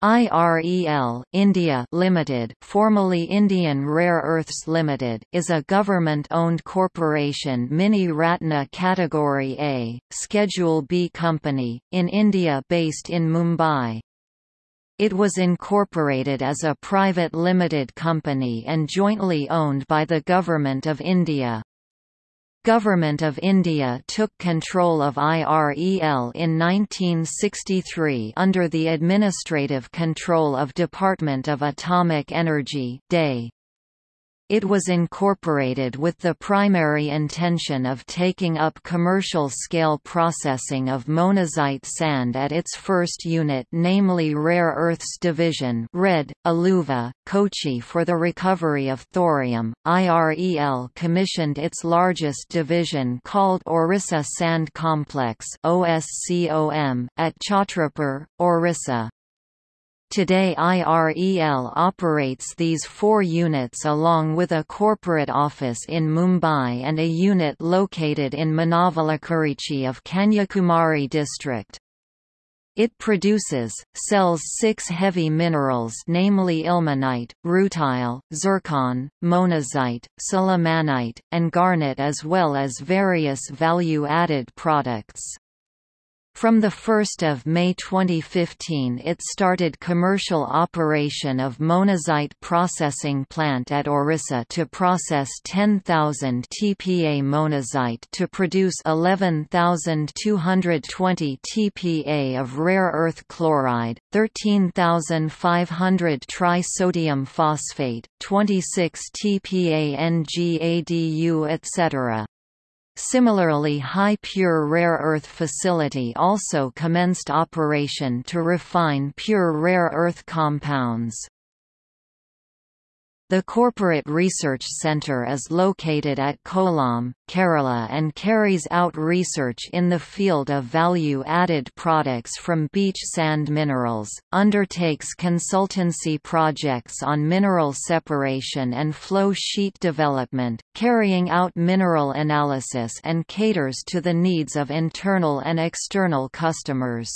IREL India Limited, formerly Indian Rare Earths Limited, is a government-owned corporation Mini Ratna Category A, Schedule B company, in India based in Mumbai. It was incorporated as a private limited company and jointly owned by the Government of India. Government of India took control of IREL in 1963 under the administrative control of Department of Atomic Energy DEA. It was incorporated with the primary intention of taking up commercial-scale processing of monazite sand at its first unit namely Rare Earths Division RED, Aluva, Kochi for the recovery of thorium. IREL commissioned its largest division called Orissa Sand Complex at Chhatrapur, Orissa. Today IREL operates these four units along with a corporate office in Mumbai and a unit located in Manavalakurichi of Kanyakumari district. It produces, sells six heavy minerals namely ilmenite, rutile, zircon, monazite, sillimanite, and garnet as well as various value-added products. From 1 May 2015 it started commercial operation of monazite processing plant at Orissa to process 10,000 TPA monazite to produce 11,220 TPA of rare earth chloride, 13,500 trisodium phosphate, 26 TPA NGADU etc. Similarly High Pure Rare Earth Facility also commenced operation to refine pure rare earth compounds. The Corporate Research Centre is located at Kollam, Kerala and carries out research in the field of value-added products from beach sand minerals, undertakes consultancy projects on mineral separation and flow sheet development, carrying out mineral analysis and caters to the needs of internal and external customers.